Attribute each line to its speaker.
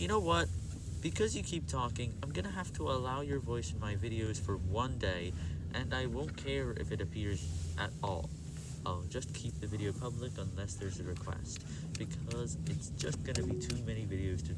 Speaker 1: You know what? Because you keep talking, I'm gonna have to allow your voice in my videos for one day, and I won't care if it appears at all. I'll just keep the video public unless there's a request, because it's just gonna be too many videos to.